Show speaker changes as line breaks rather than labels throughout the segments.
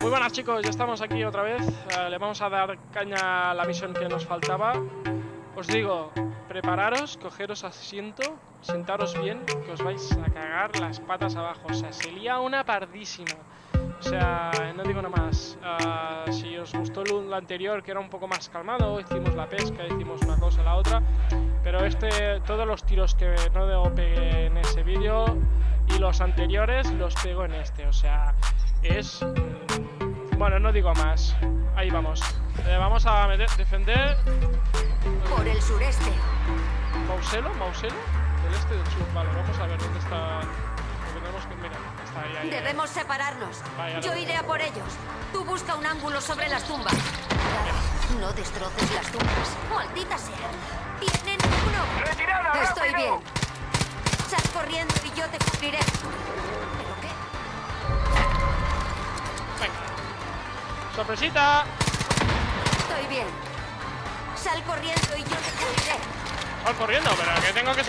Muy buenas chicos, ya estamos aquí otra vez. Eh, le vamos a dar caña a la misión que nos faltaba. Os digo, prepararos, cogeros asiento, sentaros bien, que os vais a cagar las patas abajo. O sea, se lía una pardísima. O sea, no digo nada más. Ah, si os gustó lo anterior, que era un poco más calmado, hicimos la pesca, hicimos una cosa, la otra. Pero este, todos los tiros que no pegué en ese vídeo y los anteriores los pego en este. O sea, es... Bueno, no digo más. Ahí vamos. Eh, vamos a meter, defender...
Por el sureste.
¿Mauselo? ¿Mauselo? Del este del sur. Vale, vamos a ver dónde está... Porque tenemos que... Mira, está ahí, ahí, ahí.
Debemos separarnos.
Vaya,
Yo iré a por ellos. Tú busca un ángulo sobre las tumbas. No destroces las tumbas. Maldita sea. Tienen uno.
¡Retirada,
Estoy
rápido!
bien. Sal corriendo y yo te cubriré.
Venga. ¡Sorpresita!
Estoy bien. Sal corriendo y yo te cubriré.
Voy corriendo, pero que tengo que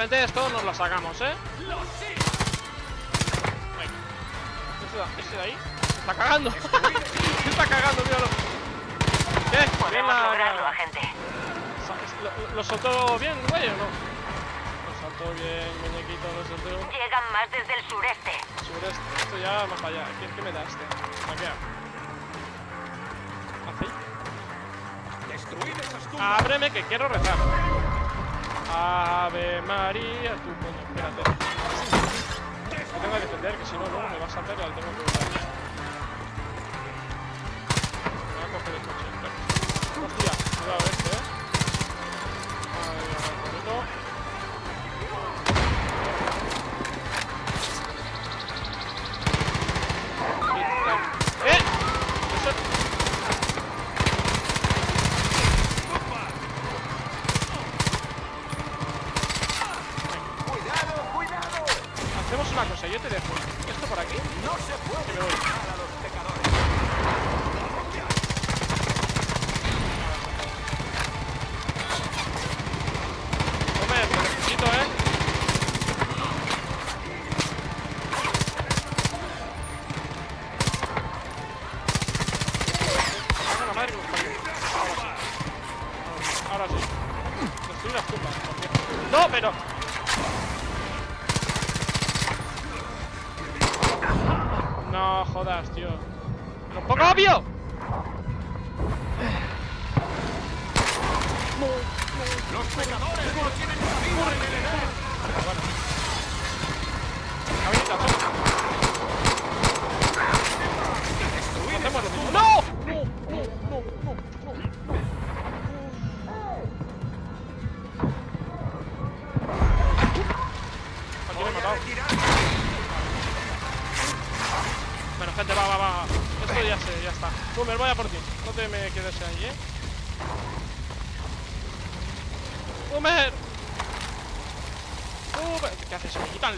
Venga. Gente, esto nos lo sacamos, ¿eh? Venga. Este de- Este de ahí. Se está cagando. Se está cagando, míralo. ¿Qué? Bien
Podemos
la-
lograrlo, agente.
¿Lo, lo soltó bien, güey, o no? Lo soltó bien, muñequito, lo soltó.
Llegan más desde el sureste.
Sureste, esto ya más para allá. ¿Qué, qué me da este? Aquí. ¿Así? Ábreme que quiero rezar. Ave María, tu coño, espérate. Me tengo que defender, que si no, luego me va a saltar y al tengo que usar. Me voy a coger el coche. Hostia, cuidado este, eh. Ay, ay, bonito.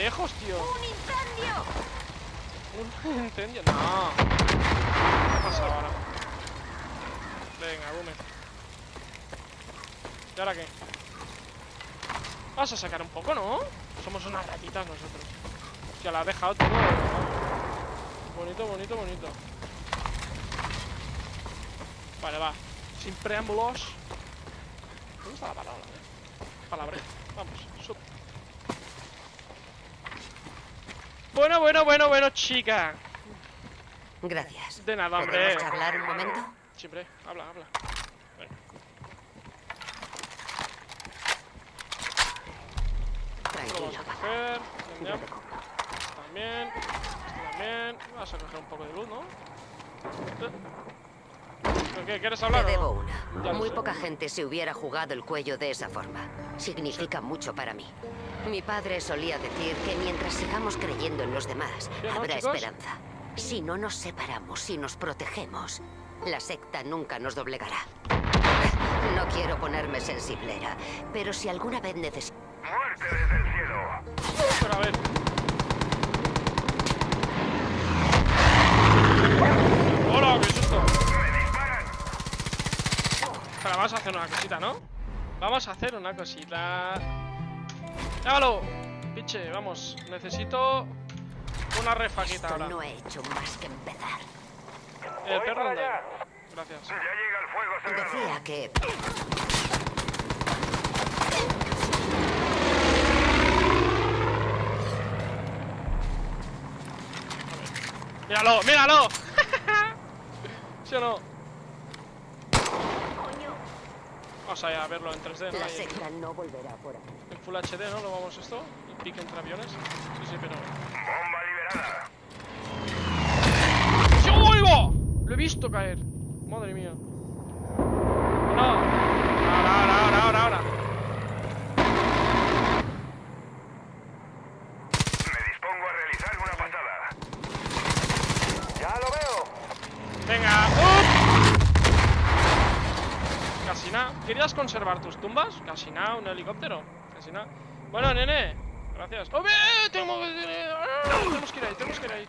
Lejos, tío?
¡Un incendio!
Un incendio. No. ¿Qué pasa ahora? Venga, Boomer. ¿Y ahora qué? Vas a sacar un poco, ¿no? Somos unas ratitas nosotros. Hostia, la has dejado todo. Bonito, bonito, bonito. Vale, va. sin preámbulos. Me gusta la palabra, eh. Palabra. Vamos, Bueno, bueno, bueno, bueno, chica.
Gracias.
De nada, hombre.
¿Podemos charlar un momento?
Siempre, habla, habla.
Tranquilo,
vamos a coger. También. También. Vas a coger un poco de luz, ¿no? Eh. ¿Pero qué? ¿Quieres hablar?
Te
o no?
debo
Ya
una. Muy poca gente se hubiera jugado el cuello de esa forma. Significa mucho para mí. Mi padre solía decir que mientras sigamos creyendo en los demás,
Bien, ¿no,
habrá esperanza. Si no nos separamos y nos protegemos, la secta nunca nos doblegará. No quiero ponerme sensiblera, pero si alguna vez necesito...
¡Muerte desde el cielo!
Pero a ver. ¡Hola! ¡Qué susto!
¡Me disparan!
Espera, vamos a hacer una cosita, ¿no? Vamos a hacer una cosita. ¡Llámalo! Piche, vamos. Necesito una refaquita
Esto
ahora.
no he hecho más que empezar.
El
Voy
perro anda. Gracias.
Ya llega el fuego.
Decía que...
¡Míralo! ¡Míralo! ¿Sí o no? Vamos a verlo en 3D, ¿no?
La secta no volverá por aquí.
En Full HD, ¿no? Lo vamos esto. El pique entre aviones. Sí, sí, pero.
Bomba liberada.
¡Sí, oigo! Lo he visto caer. Madre mía. No. Ahora, ahora, ahora, ahora, ahora.
Me dispongo a realizar una patada. ¡Ya lo veo!
Venga. ¡up! Casi nada. ¿Querías conservar tus tumbas? Casi nada, un helicóptero. Casi nada. Bueno, nene. Gracias. ¡Oh, bien! Tengo que... ¡Ah! Tenemos que ir ahí, tenemos que ir ahí.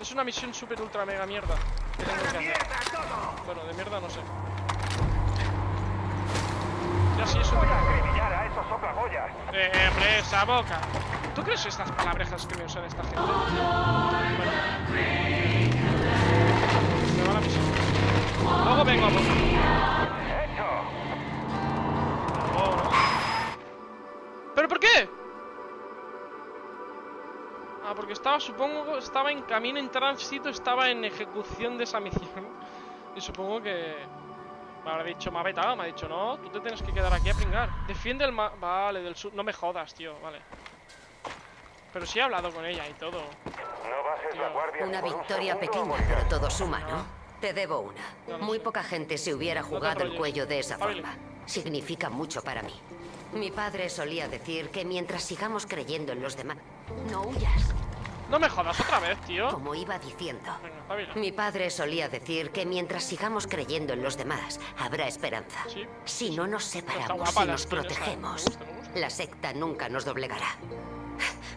Es una misión super ultra mega mierda. que tengo que hacer.
¡Mierda todo!
Bueno, de mierda no sé. Ya sí, eso
Voy a acribillar a esos soplapollas.
Eh, hombre, esa boca. ¿Tú crees estas palabrejas que me usan esta gente? Bueno. Me va la misión. Luego vengo a por... ¿Pero por qué? Ah, porque estaba, supongo, estaba en camino en tránsito, estaba en ejecución de esa misión. Y supongo que... Me habrá dicho, me ha vetado, me ha dicho, no, tú te tienes que quedar aquí a pringar. Defiende el ma... Vale, del sur... No me jodas, tío, vale. Pero sí he hablado con ella y todo.
No bajes la guardia.
Una
un
victoria
segundo,
pequeña, pero todo suma, ¿no? Te debo una.
No
Muy
sé.
poca gente se hubiera jugado el
enrolles.
cuello de esa
Pablo.
forma. Significa mucho para mí. Mi padre solía decir que mientras sigamos creyendo en los demás, no huyas,
No me jodas otra vez, tío.
como iba diciendo.
Venga.
Mi padre solía decir que mientras sigamos creyendo en los demás, habrá esperanza.
Sí.
Si no nos separamos
guapa
y nos
esa,
protegemos,
me gusta, me gusta.
la secta nunca nos doblegará.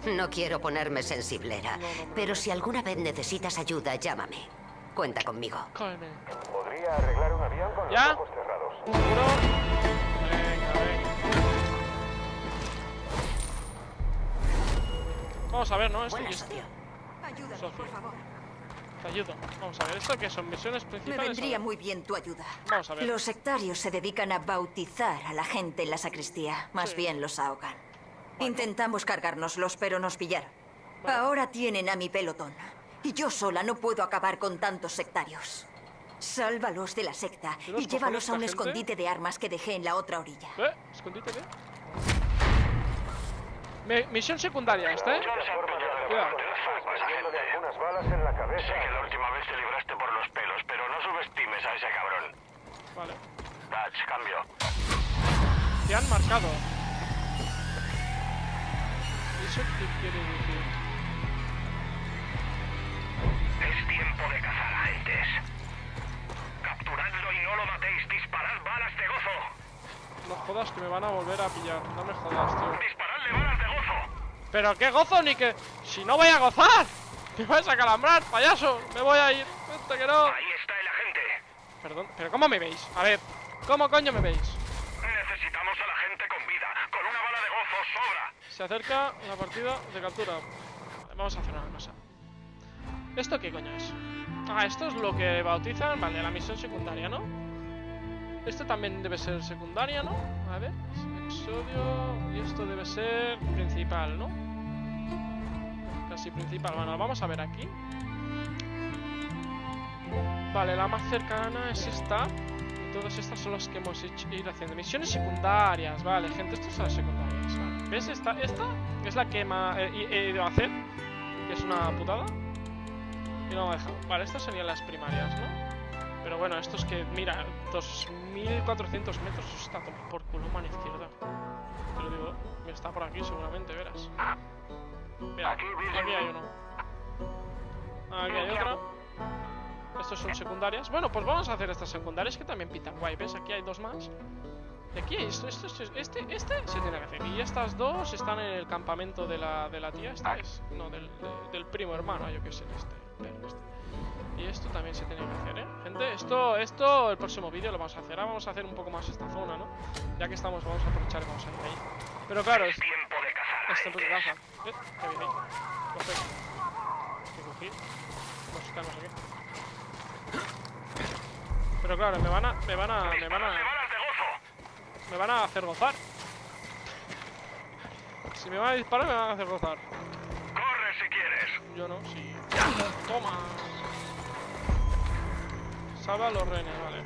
No quiero ponerme sensiblera,
No, no, no,
pero si alguna vez necesitas ayuda, llámame. Cuenta conmigo.
Cálmate.
Podría arreglar un avión con
¿Ya?
los ojos cerrados.
¿Seguro? Vamos a ver, ¿no? Esto esto.
Ayúdame, por favor.
Te ayudo. Vamos a ver, ¿esto qué son? ¿Misiones
Me
principales?
vendría
o-
muy bien tu ayuda.
Vamos a ver.
Los sectarios se dedican a bautizar a la gente en la sacristía. Más
Sí.
bien los ahogan. Intentamos cargárnoslos, pero nos pillaron. Ahora tienen a mi pelotón. Y yo sola no puedo acabar con tantos sectarios. Sálvalos de la secta
¿Y los
y llévalos a un
gente?
escondite de armas que dejé en la otra orilla.
¿Eh? Escondite, ¿eh? Me- misión secundaria esta, ¿eh? Cuidado.
Metiéndole algunas balas en la cabeza.
Sé que la última vez te libraste por los pelos, pero no subestimes a ese cabrón.
Vale.
Dutch, cambio.
Te han marcado. ¿Eso qué quiere decir?
Es tiempo de cazar agentes. Capturadlo y no lo matéis. Disparad balas de gozo.
No jodas que me van a volver a pillar. No me jodas, tío.
Disparadle balas de gozo.
Pero qué gozo ni que... Si no voy a gozar. Me vais a calambrar, payaso. Me voy a ir. Vete que no.
Ahí está el agente.
Perdón, pero ¿cómo me veis? A ver, ¿cómo coño me veis?
Necesitamos a la gente con vida. Con una bala de gozo sobra.
Se acerca la partida de captura. Vale, vamos a hacer una cosa. ¿Esto qué coño es? Ah, esto es lo que bautizan, vale, la misión secundaria, ¿no? Esto también debe ser secundaria, ¿no? A ver, episodio... Y esto debe ser principal, ¿no? Casi principal. Bueno, vamos a ver aquí. Vale, la más cercana es esta. Y todas estas son las que hemos hecho, ido haciendo. Misiones secundarias, vale, gente, estas son las secundarias. ¿Ves? Esta, esta es la que ma- he, he ido a hacer. Que es una putada. Y no me ha dejado. Vale, estas serían las primarias, ¿no? Pero bueno, esto es que, mira, 2400 metros. Eso está por culo, mano izquierda. Te lo digo, está por aquí seguramente, verás. Mira,
Aquí,
hay uno. Aquí hay otro. Estos son secundarias. Bueno, pues vamos a hacer estas secundarias que también pitan guay. ¿Ves? Aquí hay dos más. Y aquí, esto, esto, este, este se tiene que hacer. Y estas dos están en el campamento de la, de la tía. Esta es. No, del, de- del primo hermano, yo qué sé, este. Y esto también se tiene que hacer, ¿eh? Gente, esto, esto, el próximo vídeo lo vamos a hacer. Ahora vamos a hacer un poco más esta zona, ¿no? Ya que estamos, vamos a aprovechar y vamos a ir ahí. Pero claro, es,
Tiempo de cazar
es tiempo de
agentes.
caza. ¿Eh? ¿Qué viene ahí? Vamos a quitarnos aquí. Pero claro, me van a, me van a, me van a, me van a hacer gozar. Si me van a disparar, me van a hacer gozar.
Corre si quieres.
Yo no, sí. Toma. Salva a los renes, vale.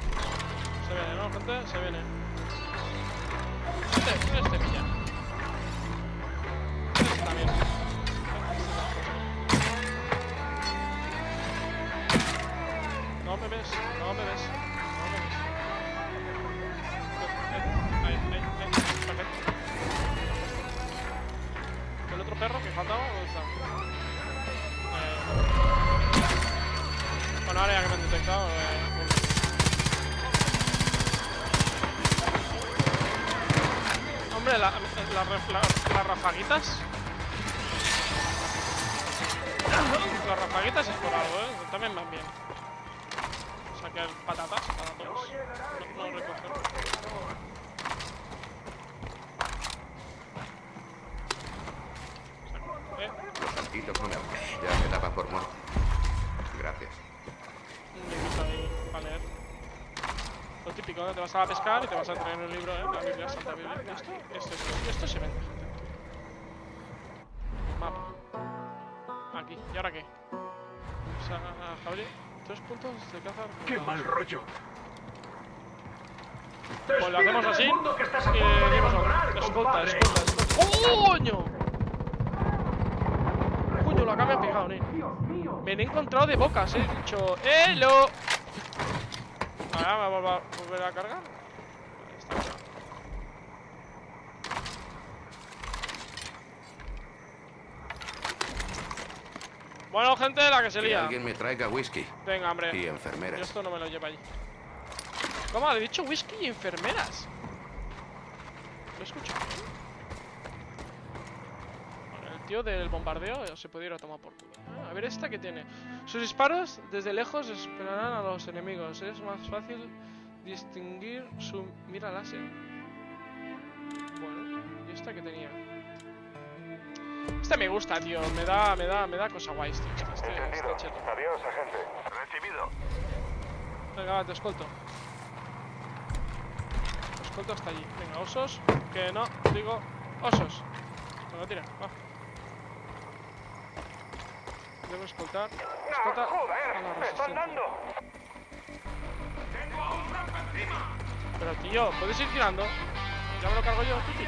Se viene, ¿no, gente? Se viene. Este, este pilla. Las rafaguitas. Las rafaguitas es por algo, ¿eh? También van bien. Sacar patatas para todos. No recoger. Saco. Eh,
Tantito con agua. Ya me daba por muerto. Gracias.
un librito ahí para leer. Lo típico, ¿no? Te vas a pescar y te vas a traer un libro, ¿eh? La Biblia, Santa Biblia. Esto, esto, esto, esto se vende, gente. Mapa. Aquí. ¿Y ahora qué? O sea, Javier, tres puntos de caza.
¡Qué mal rollo!
Pues lo hacemos así.
a
Y decimos,
abandonar,
escolta,
compadre".
escolta, escolta. ¡Coño! Coño, la que me ha pegado, ¿eh? Me he encontrado de bocas, he dicho ¡Hello! Ahora me voy a volver a cargar. Ahí está. Bueno, gente, la que se
Que
lía.
alguien me traiga whisky
Venga, hombre.
y
Yo
enfermeras.
esto no me lo lleva allí. ¿Cómo? ¿Le he dicho whisky y enfermeras? ¿Lo escucho? Tío del bombardeo se puede ir a tomar por culo. Ah, a ver esta que tiene. Sus disparos desde lejos esperarán a los enemigos. Es más fácil distinguir su mira láser. Bueno, ¿y esta que tenía? Este me gusta, tío. Me da, me da, me da cosa guays, tío. Este, este.
Adiós, agente. Recibido.
Venga, va, te escolto. Te escolto hasta allí. Venga, osos. Que no, digo osos. Venga, tira, va. Debo escoltar. Escolta a la resistencia. Pero tío, ¿puedes ir tirando? Ya me lo cargo yo, Titi.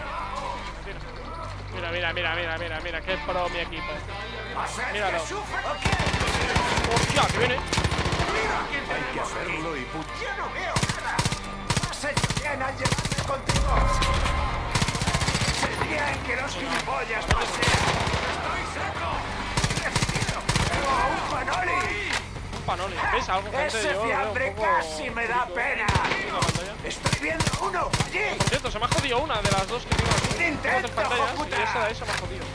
Mira, mira, mira, mira, mira, mira, qué pro mi equipo. Míralo. Hostia, que viene.
Hay que hacerlo y punto. ¡Yo no veo nada! ¡Has hecho bien al llevarme contigo! Sería en que los gilipollas no sean. ¡Estoy seco! ¡Recibido! ¡Tengo un panoli!
Un panoli. ¿Veis algo, gente?
Ese fiambre
poco
casi me da pena. ¡Estoy viendo uno! ¡Allí!
Por cierto, se me ha jodido una de las dos que tengo aquí.
Intento,
pantallas
joputa.
y esa de ahí se me ha jodido.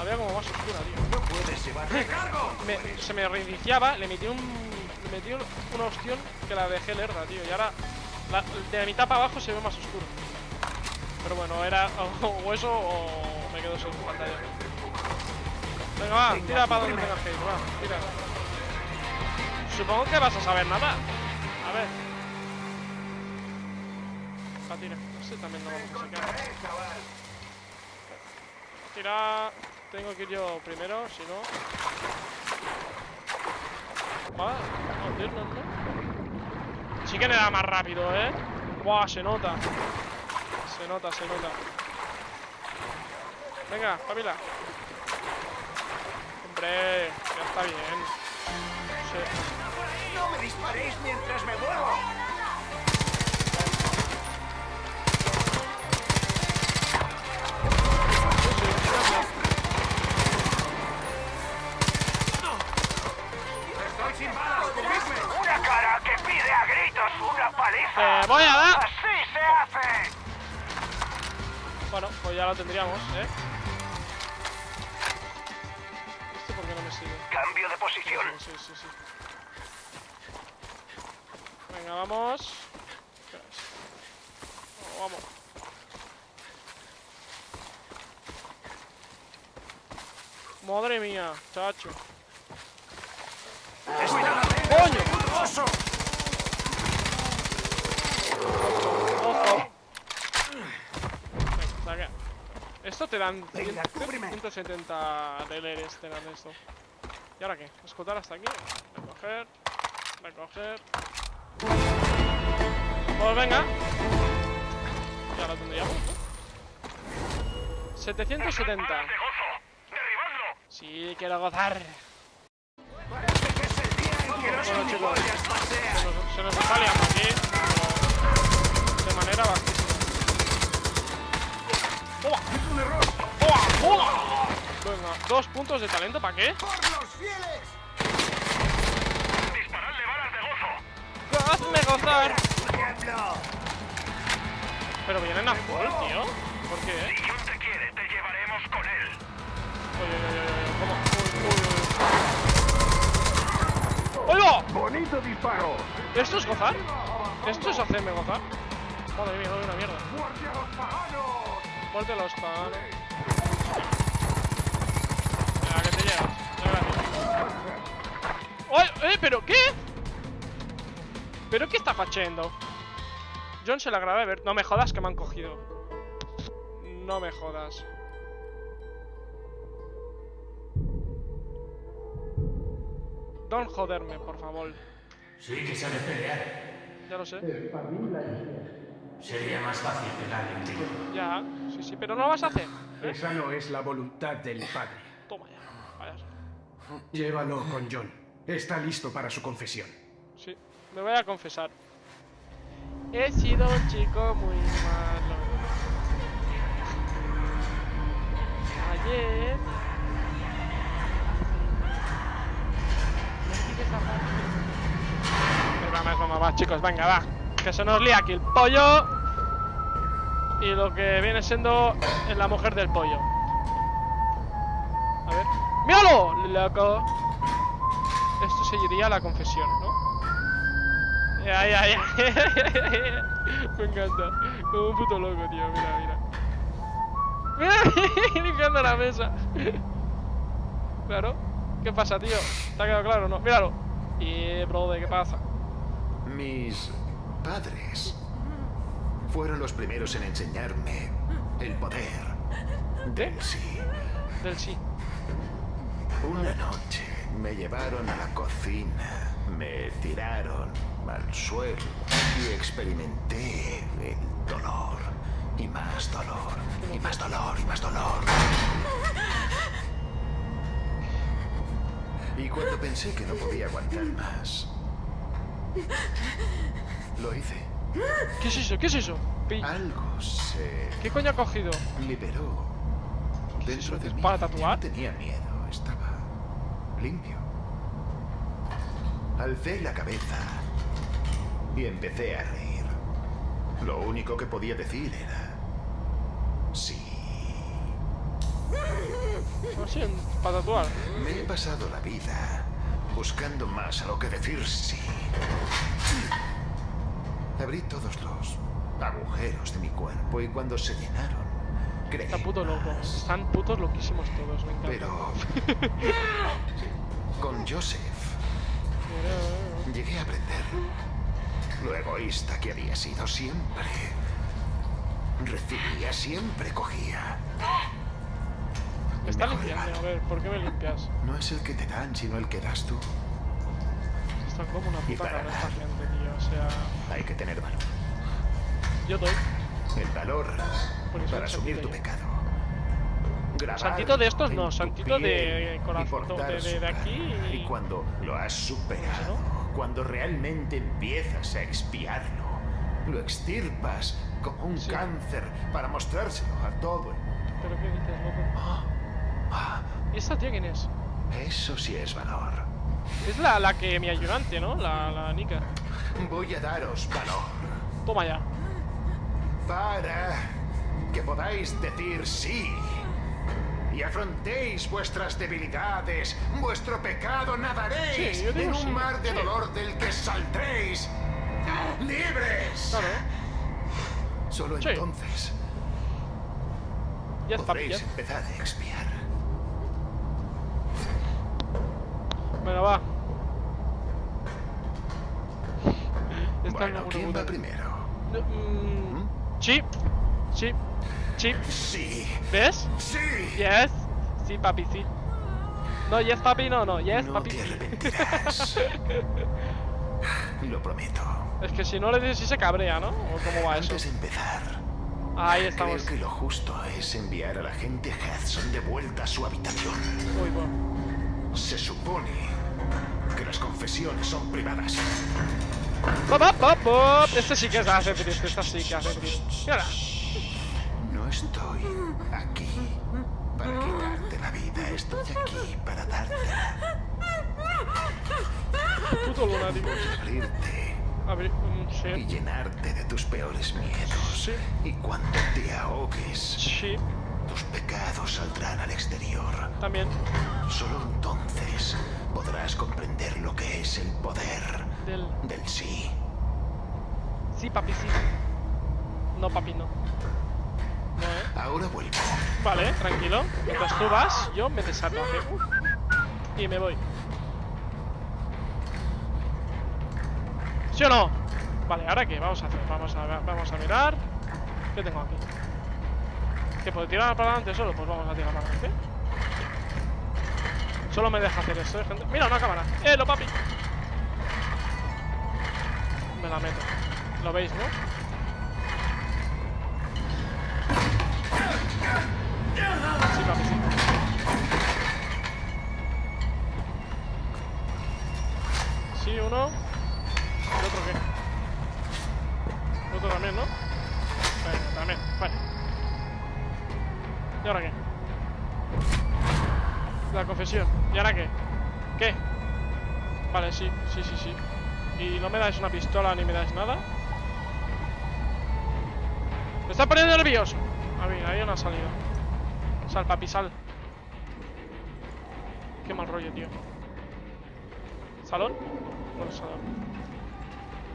Había como más oscura, tío.
¡No puedes llevar recargo!
Me- se me reiniciaba, le metí un. Le metí un- una opción que la dejé lerda, tío. Y ahora la- de la mitad para abajo se ve más oscuro. Pero bueno, era o eso o me quedo sin pantalla. Venga, va, tira para donde tengas que ir, va, tira. Supongo que vas a saber nada. A ver. Tira. Este también lo vamos a sacar. Tira. Tengo que ir yo primero, si no. Va, joder, no, no. Sí que le da más rápido, ¿eh? Buah, se nota. Se nota, se nota. Venga, familia. Hombre, ya está bien. Sí.
¡No me disparéis mientras me muevo! ¡Estoy sin balas!
Una cara que pide a gritos una paliza.
Voy a dar.
Así se hace.
Bueno, pues ya lo tendríamos, ¿eh?
Cambio de posición.
Sí, sí, sí. Venga, vamos. Vamos. Madre mía, chacho. ¡Coño!
¡Oso!
¡Ojo! Venga. Esto te dan
Venga, cúbreme.
170 deleres, te dan esto. ¿Y ahora qué? Escotar hasta aquí. Recoger. Recoger. Pues venga. Ya lo tendríamos, ¿no? 770.
Balas de gozo. Derribadlo.
Sí, quiero gozar. Bueno, chicos. Se nos, se nos está liando aquí. De manera bajísima. ¡Toma! ¡Toma! ¡Toma! Venga, dos puntos de talento, ¿para qué?
¡Por los fieles!
Disparadle balas de gozo.
¡Hazme gozar! Pero vienen a full, tío. ¿Por qué?
Si John te quiere, te llevaremos con él.
Oye, oye, oye, oye, ¿cómo? Uy, uy, uy. ¡Oiga!
¡Bonito disparo!
¿Esto es gozar? ¿Esto es hacerme gozar? Madre mía, doy una mierda.
¡Muerte a los paganos!
Muerte a los paganos. Venga, que te llevas. Ya, gracias. ¡Oye, eh, pero qué! ¿Pero qué está facendo? John se la grabé a ver. No me jodas que me han cogido. No me jodas. Don joderme, por favor.
Sí que sabe pelear.
Ya lo sé.
Sería más fácil pegarle un tiro.
Ya, sí, sí, pero no lo vas a hacer. ¿eh?
Esa no es la voluntad del padre. Llévalo con John. Está listo para su confesión.
Sí, me voy a confesar. He sido un chico muy malo. Ayer. Venga, va, va, va, chicos, venga, va. Que se nos lía aquí el pollo. Y lo que viene siendo la mujer del pollo. A ver. ¡Míralo! Loco. Esto seguiría la confesión, ¿no? Ya, ya, ya. Me encanta. Como un puto loco, tío. Mira, mira. Mira, limpiando la mesa. Claro. ¿Qué pasa, tío? ¿Te ha quedado claro o no? Míralo. Y, brother, ¿qué pasa?
Mis padres fueron los primeros en enseñarme el poder del sí.
Del sí.
Una noche me llevaron a la cocina, me tiraron al suelo y experimenté el dolor. Y más dolor, y más dolor, y más dolor. Y cuando pensé que no podía aguantar más, lo hice.
¿Qué es eso? ¿Qué es eso? Pi-
Algo se
¿Qué coño ha cogido?
liberó
¿Qué es
dentro
eso?
de
¿Es
mí.
para tatuar?
tenía miedo, limpio. Alcé la cabeza y empecé a reír. Lo único que podía decir era sí.
Para tatuar.
Me he pasado la vida buscando más a lo que decir sí. Abrí todos los agujeros de mi cuerpo y cuando se llenaron, creí
Está puto loco. Están putos loquísimos todos, me encanta.
Pero con Joseph llegué a aprender lo egoísta que había sido siempre. recibía, siempre cogía.
Me está
Mejor
limpiando, a ver, ¿por qué me limpias?
No es el que te dan, sino el que das tú.
Están como una puta cabeza
dar.
gente, tío. O sea,
Hay que tener valor.
yo doy.
El valor para asumir tu pecado. Grabarlo
Santito de estos no, santito de corazón, de- de- aquí y-
Y cuando lo has superado, cuando realmente empiezas a expiarlo, lo extirpas como un
Sí.
cáncer para mostrárselo a todo el mundo.
¿Pero qué dices, loco?
Ah,
¿Y esta tía quién es?
eso sí es valor.
Es la, la que mi ayudante, ¿no? La, la Nika.
Voy a daros valor
Toma ya.
Para que podáis decir sí y afrontéis vuestras debilidades, vuestro pecado, nadaréis
Sí,
en un mar de dolor del que saldréis libres.
Claro.
Solo entonces
Ya está,
podréis
ya.
empezar a expiar.
Venga, va. Está
Bueno, ¿quién va primero?
No, mm, Sí. Sí. Sí.
Sí,
¿Ves?
sí.
Yes. Sí, papi, sí. No, yes, papi, no, no. Yes,
no
papi,
te arrepentirás. Lo prometo.
Es que si no le dices, sí se cabrea, ¿no? ¿O cómo va eso?
Antes de empezar,
Ahí
creo
estamos.
que lo justo es enviar a la gente Hudson de vuelta a su habitación.
Uy, bueno.
Se supone que las confesiones son privadas.
Pop, pop, pop. Este sí que hace triste, esta sí que hace triste.
No estoy aquí para quitarte la vida, estoy aquí para dártela.
Puto lunático.
Abrirte
A ver, mm,
y llenarte de tus peores miedos.
Sí.
Y cuando te ahogues,
Sí,
tus pecados saldrán al exterior.
también.
Solo entonces podrás comprender lo que es el poder
Del.
del sí.
Sí, papi, sí. No, papi, no. No, ¿eh?
Ahora vuelvo.
Vale, tranquilo. Mientras tú vas, yo me desato aquí. Y me voy. ¿Sí o no? Vale, ¿ahora qué? Vamos a hacer. Vamos a, vamos a mirar. ¿Qué tengo aquí? ¿Que puedo tirar para adelante solo? Pues vamos a tirar para adelante. Solo me deja hacer eso, ¿eh, gente? Mira, una cámara. ¡Eh, lo papi! ¿Lo veis, no? Pistola ni me dais nada? Me está poniendo nervioso. A ver, ahí no ha salido. Sal, papi, sal. Qué mal rollo, tío. ¿Salón? No salón.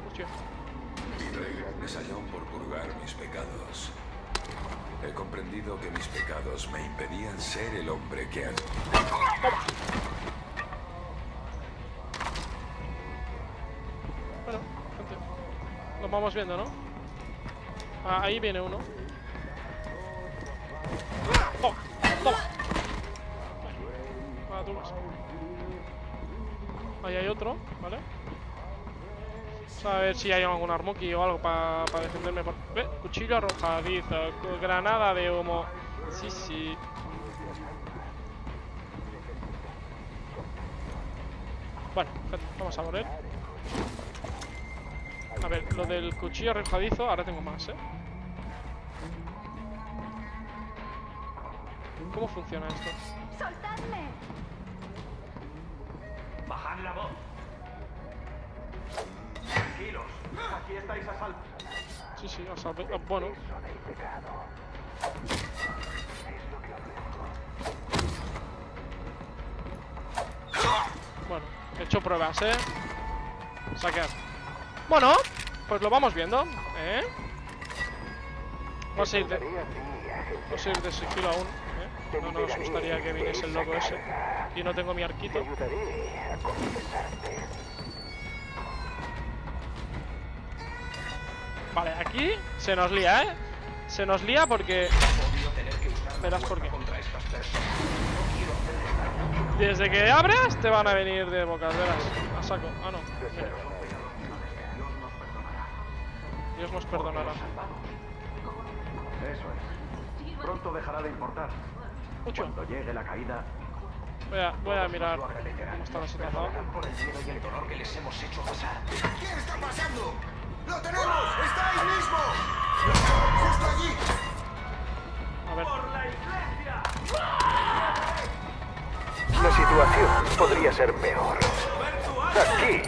Hostia.
Salón por purgar mis pecados. He comprendido que mis pecados me impedían ser el hombre que han...
vamos viendo, ¿no? Ah, ahí viene uno. Ah. Ahí hay otro, ¿vale? A ver si hay algún armuki o algo para defenderme por... ¿Ve? Cuchillo arrojadizo, granada de humo. Sí, sí. Bueno, vamos a él. A ver, lo del cuchillo arrojadizo, ahora tengo más, ¿eh? ¿Cómo funciona esto?
¡Soltadme!
Bajad la voz. Tranquilos, aquí estáis a salvo.
Sí, sí, o sea, ve- ah, bueno. Bueno, he hecho pruebas, ¿eh? Saquear. Bueno, pues lo vamos viendo, ¿eh? Vamos a ir de, vamos a ir de sigilo aún, ¿eh? No nos gustaría que viniese el loco ese. Y no tengo mi arquito. Vale, aquí se nos lía, ¿eh? Se nos lía porque... Verás por qué. Desde que abres te van a venir de bocas, verás. A saco. Ah, no. Dios nos perdonará.
Eso es. Pronto dejará de importar.
Mucho.
Cuando llegue la caída,
Voy a, voy a mirar cómo está la situación.
Por el miedo y el dolor que les hemos hecho pasar.
¿Qué está pasando? ¡Lo tenemos! ¡Está ahí mismo! ¡Justo allí!
A ver.
La situación podría ser peor. Aquí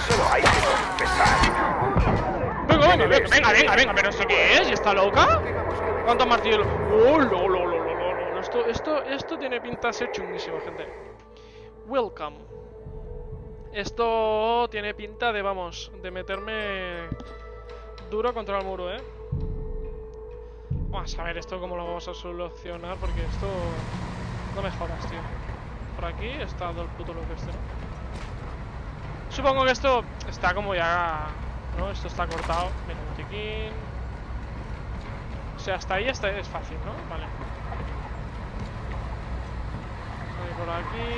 solo hay que confesar.
Venga, venga, venga, venga, venga, venga, pero ¿esto qué es? ¿Y está loca? ¿Cuántos martillos? ¡Oh, lo, lo, lo, lo, lo, lo! Esto, esto, esto tiene pinta de ser chunguísimo, gente. Welcome. Esto tiene pinta de, vamos, de meterme duro contra el muro, ¿eh? Vamos a ver esto cómo lo vamos a solucionar, porque esto... No me jodas, tío. Por aquí está todo el puto loco este, ¿no? Supongo que esto está como ya... ¿No? Esto está cortado. Mira, botiquín... O sea, hasta ahí está, es fácil, ¿no? Vale. Hay por aquí...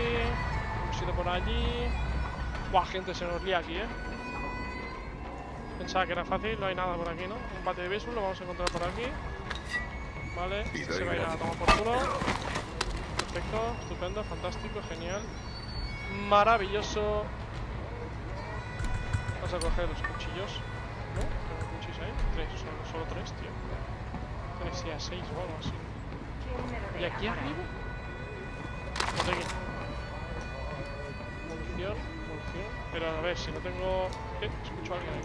Un sitio por allí... Buah, gente, se nos lía aquí, ¿eh? Pensaba que era fácil, no hay nada por aquí, ¿no? Un bate de béisbol lo vamos a encontrar por aquí. Vale, este se va a ir a tomar por culo. Perfecto, estupendo, fantástico, genial. Maravilloso. Vamos a coger los cuchillos. ¿No? ¿Tengo cuchillos ahí? Tres, solo, tres, tío. Tres y a seis o algo así. ¿Y aquí arriba? Botequín. Munición, munición. Pero a ver, si no tengo... ¿Qué? Escucho a alguien ahí.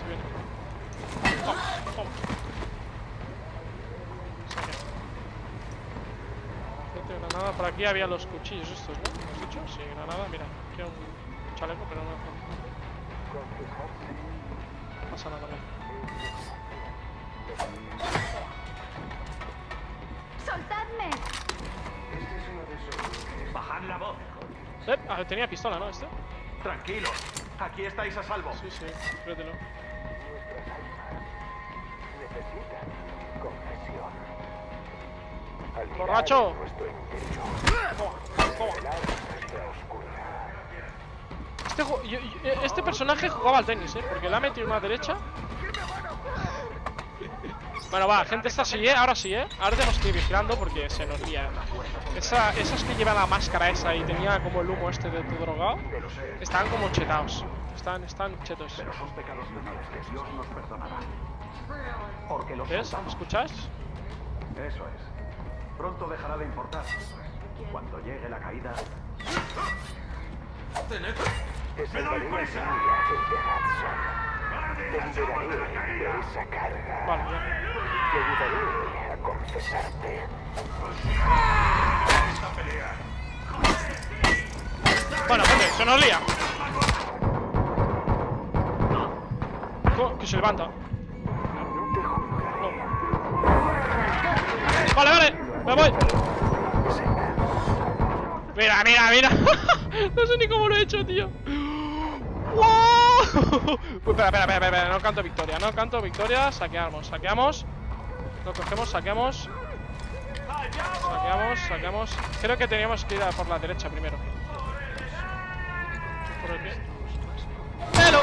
Se viene. Saqué. Gente, granada. Por aquí había los cuchillos estos, ¿no? ¿Lo has dicho? Sí, granada. Mira, aquí hay un chaleco, pero no... No pasa nada, ¿no?
¡Soltadme!
bajad la voz.
Eh, ah, tenía pistola, ¿no? Este.
Tranquilos. Aquí estáis a salvo.
Sí, sí, créetelo. ¡Borracho! Toma, toma. Este, yo- yo- este personaje jugaba al tenis, ¿eh? Porque le ha metido una derecha. Bueno, va, gente, esta sí, ¿eh? Ahora sí, ¿eh? Ahora tenemos que ir vigilando porque se nos lía. Esa, esas que lleva la máscara esa y tenía como el humo este de tu drogado, estaban como chetados. Están, están chetos.
Pero son pecados menores que Dios nos perdonará. Porque los
¿Ves?
soltamos.
¿Escuchas?
Eso es. Pronto dejará de importar. Cuando llegue la caída,
¡Me doy prisa! Te liberaré de esa carga.
Vale.
Te ayudaré a confesarte.
Bueno, gente, se nos lía. Que se levanta. Vale, vale, me voy. Mira, mira, mira. no sé ni cómo lo he hecho, tío. ¡Wow! Pues espera, espera, espera, espera, no canto victoria, no canto victoria. Saqueamos, saqueamos. Lo cogemos, saqueamos. Saqueamos, saqueamos. Creo que teníamos que ir a por la derecha primero. Por el pie. ¡Hello!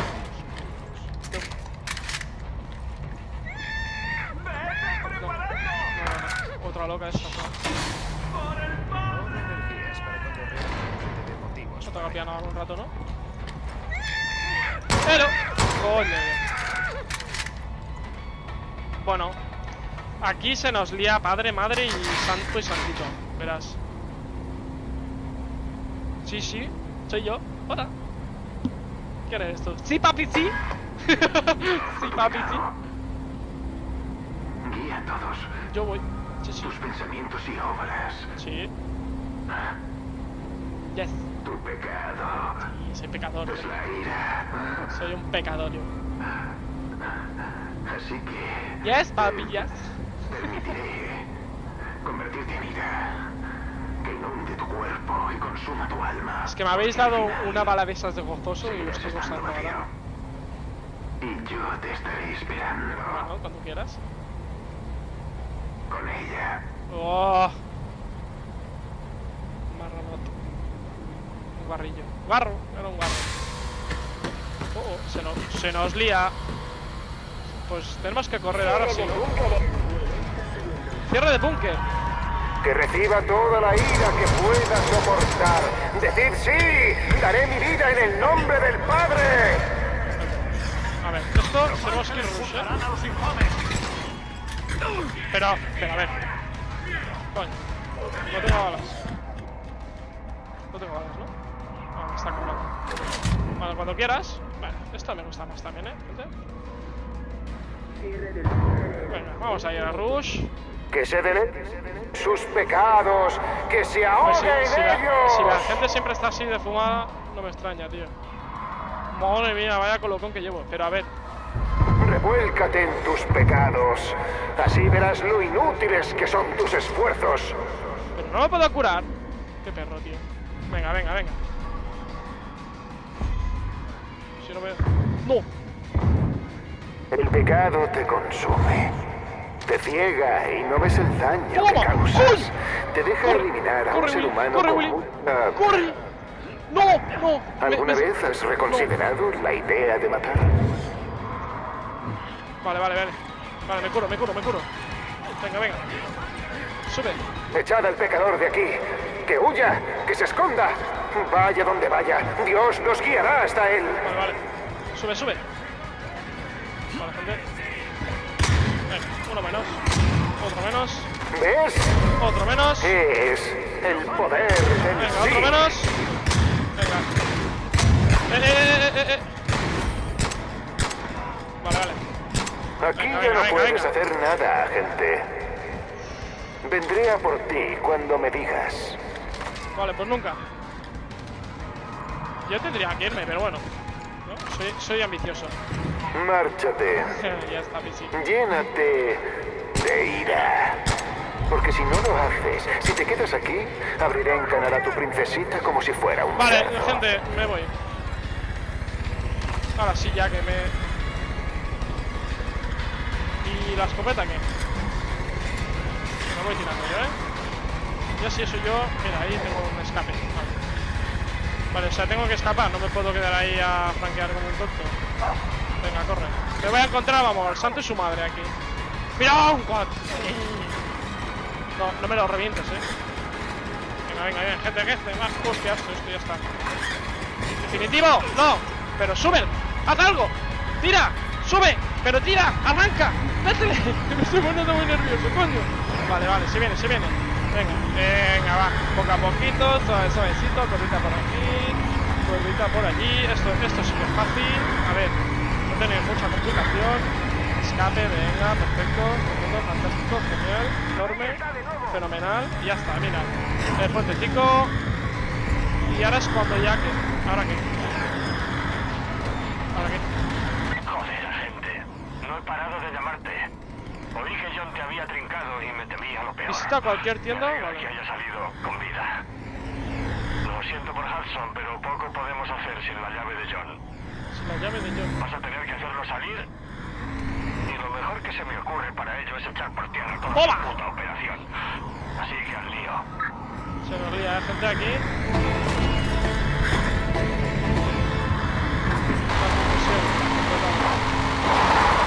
No, no, no. Otra loca esta. No toca piano algún rato, ¿no? ¡Hello! Coño. Bueno, aquí se nos lía padre, madre y santo y santito. Verás. Sí, sí, soy yo. Hola. ¿Qué eres esto? Sí, papi, sí. sí, papi, sí.
Guía a todos.
Yo voy. Sí, sí.
Tus pensamientos y obras.
Sí. Yes.
Tu pecado.
Sí, soy pecador.
Es la ira.
Soy un pecador yo.
Así que
Yes, papi, yes.
Permitiré convertirte en ira. Que inunde tu cuerpo y consuma tu alma.
Es que me habéis dado una bala de esas de gozoso y lo estoy gozando ahora.
Y yo te estaré esperando
Bueno, cuando quieras.
con ella.
¡Oh! Marronoto. Un guarrillo. ¡Guarro! Era un guarro. Oh, oh, se, nos, se nos lía. Pues tenemos que correr ahora sí. ¿no? Cierre de búnker.
Que reciba toda la ira que pueda soportar. Decid sí, daré mi vida en el nombre del Padre.
A ver, esto tenemos que ir rush, ¿eh? Pero, pero a ver. Coño. No tengo balas. No tengo balas, ¿no? Ah, está cobrando. Bueno, cuando quieras. Vale, esto me gusta más también, ¿eh? Venga, vamos a ir a Rush.
Que se dele sus pecados, que se
Pues
ahogue
si, si
en
la,
ellos.
si la gente siempre está así de fumada, no me extraña, tío. Madre mía, vaya colocón que llevo. Pero a ver,
Revuélcate en tus pecados. Así verás lo inútiles que son tus esfuerzos.
pero no me puedo curar. Qué perro, tío. Venga, venga, venga. Si no veo. ¡No!
El pecado te consume. Te ciega y no ves el daño que
¡Toma!
causas.
¡Uy!
Te deja
Corre,
eliminar a un ser humano
corre,
con mucha-
¡Corre! ¡No! ¡No!
¿Alguna
me-
vez has reconsiderado la idea de matar?
Vale, vale, vale. Vale, me curo, me curo, me curo. Venga, venga. Sube.
Echad al pecador de aquí. Que huya, que se esconda. Vaya donde vaya, Dios nos guiará hasta él.
Vale, vale. Sube, sube. Vale, gente. Venga, uno menos. Otro menos.
¿Ves?
Otro menos.
Es el poder del
Venga,
sí.
otro menos. Venga. Eh, eh, eh, eh, eh. Vale, vale.
Aquí
Venga,
ya
venga,
no puedes hacer nada, agente. Vendré a por ti cuando me digas.
Vale, pues nunca. Yo tendría que irme, pero bueno. ¿no? Soy, soy ambicioso.
Márchate.
ya está, Pisi.
Llénate de ira. Porque si no lo haces, si te quedas aquí, abriré en canal a tu princesita como si fuera un
Vale,
cerdo.
gente, me voy. Ahora sí, ya que me. ¿Y la escopeta qué? Me voy tirando yo, ¿eh? Ya si eso yo. Mira, ahí tengo un escape. Vale. Vale, o sea, tengo que escapar, no me puedo quedar ahí a franquear como un tonto. Venga, corre. Me voy a encontrar, vamos, al santo y su madre aquí. ¡Mira! ¡Un! No, no me lo revientes, eh. Venga, venga, venga, gente, que este más hostia, esto, esto ya está. ¡Definitivo! ¡No! ¡Pero sube! ¡Haz algo! ¡Tira! ¡Sube! ¡Pero tira! ¡Arranca! ¡Métele! Me estoy poniendo muy nervioso, coño. Vale, vale, se viene, se viene. Venga, venga, va. Poco a poquito, suave, suavecito, corrita por aquí, corrita por allí. Esto, esto sí que es fácil. A ver, tener mucha complicación. Escape, venga, perfecto, fantástico, genial, enorme, fenomenal. Y ya está, mira. El puentecico. Y ahora es cuando ya que. ¿Ahora qué? ¿Ahora qué?
Joder, agente. No he parado de llamarte. Oí que John te había trincado y me temía lo peor.
Visita cualquier tienda.
Me
Vale.
que haya salido con vida. Lo siento por Hudson, pero poco podemos hacer sin la llave de John.
Si la llave de John.
Vas a tener que hacerlo salir. Y lo mejor que se me ocurre para ello es echar por tierra toda
¡Toma!
su puta operación. Así que al lío.
Se nos ¿eh, gente aquí. La.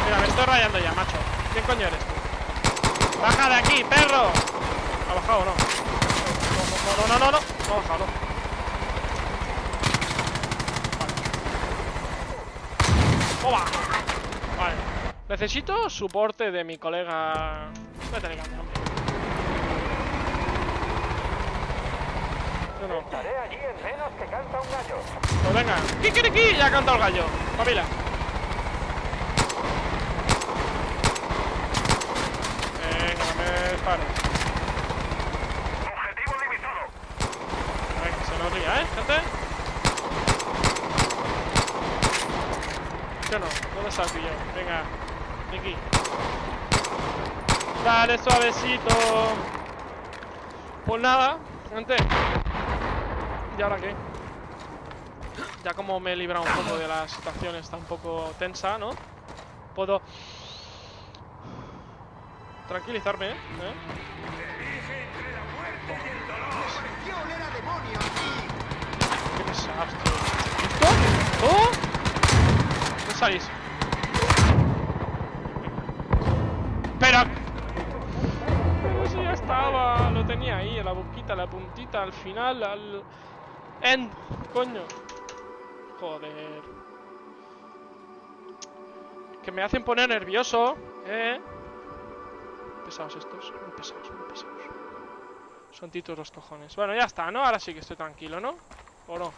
Mira, me estoy rayando ya, macho. ¿Quién coño eres tú? ¡Baja de aquí, perro! ¿Ha bajado o no? No, no, no, no, no. No ha bajado, no. ¡Toma! Vale. Necesito soporte de mi colega. Vete de caña, hombre. Yo no.
Estaré allí en menos que canta un gallo.
Pues venga. ¡Kikiriki! Ya ha cantado el gallo. Pavila. Venga, no me dispares.
Objetivo limitado.
A ver, que se nos ría, ¿eh, gente? ¿Sí o no? ¿Dónde está el pillo? Venga, Niki. Suavecito. Pues nada, gente. ¿Y ahora qué? Ya como me he librado un poco de la situación está un poco tensa, ¿no? Puedo tranquilizarme, ¿eh? Qué pesados, tío. ¿Esto? ¿Oh? ¿Dónde salís? Estaba, lo tenía ahí, en la boquita, la puntita, al final, al... End, coño. Joder. Que me hacen poner nervioso, eh. Pesados estos, muy pesados, muy pesados. Son titos los cojones. Bueno, ya está, ¿no? Ahora sí que estoy tranquilo, ¿no? ¿O no?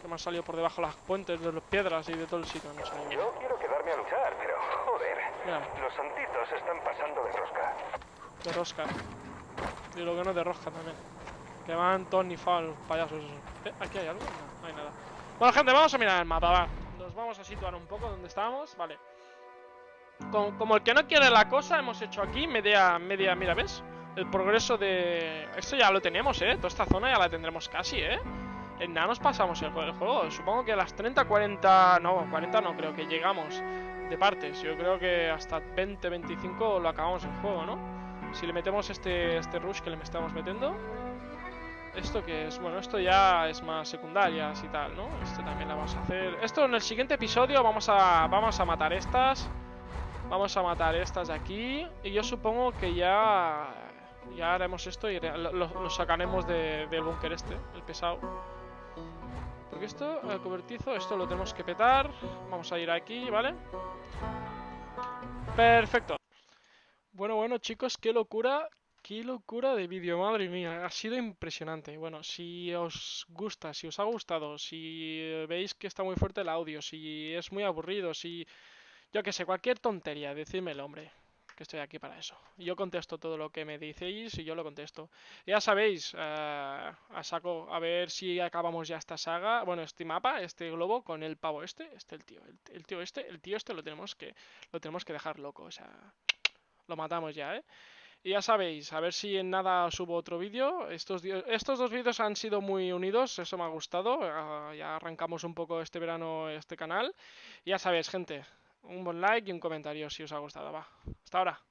Que me han salido por debajo las puentes de las piedras y de todo el sitio. No sé.
Yo quiero quedarme a luchar, pero joder.
Ya.
Los santitos están pasando de rosca.
De rosca. Y lo que no es de rosca también. Que van Tony Fall, payasos esos. Eh, ¿Aquí hay algo? No, no hay nada. Bueno, gente, vamos a mirar el mapa, va. Nos vamos a situar un poco donde estábamos. Vale. Como, como el que no quiere la cosa, hemos hecho aquí media, media, mira, ¿ves? El progreso de... Esto ya lo tenemos, ¿eh? Toda esta zona ya la tendremos casi, ¿eh? En nada nos pasamos el juego, el juego. Supongo que a las 30, 40... No, 40 no, creo que llegamos de partes. Yo creo que hasta 20, 25 lo acabamos el juego, ¿no? Si le metemos este, este rush que le estamos metiendo. ¿Esto que es? Bueno, esto ya es más secundarias y tal, ¿no? Esto también la vamos a hacer. Esto en el siguiente episodio vamos a, vamos a matar estas. Vamos a matar estas de aquí. Y yo supongo que ya... Ya haremos esto y lo- lo sacaremos de- del búnker este, el pesado. Porque esto, el cobertizo, esto lo tenemos que petar. Vamos a ir aquí, ¿vale? Perfecto. Bueno, bueno, chicos, qué locura. Qué locura de vídeo, madre mía. Ha sido impresionante. Bueno, si os gusta, si os ha gustado, si veis que está muy fuerte el audio, si es muy aburrido, si... Yo que sé, cualquier tontería, decídmelo, hombre. Que estoy aquí para eso. Yo contesto todo lo que me decís y yo lo contesto. Ya sabéis, eh, a saco, a ver si acabamos ya esta saga, bueno, este mapa, este globo con el pavo este, este el tío, el, el tío este, el tío este lo tenemos que, lo tenemos que dejar loco, o sea, lo matamos ya, ¿eh? Y ya sabéis, a ver si en nada subo otro vídeo. Estos, estos dos vídeos han sido muy unidos, eso me ha gustado. ah, ya arrancamos un poco este verano este canal. Y ya sabéis, gente, un buen like y un comentario si os ha gustado. Va, hasta ahora.